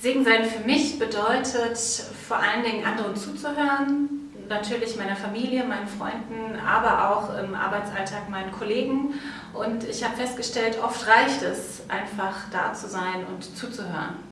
Segen sein für mich bedeutet vor allen Dingen anderen zuzuhören, natürlich meiner Familie, meinen Freunden, aber auch im Arbeitsalltag meinen Kollegen. Und ich habe festgestellt, oft reicht es einfach da zu sein und zuzuhören.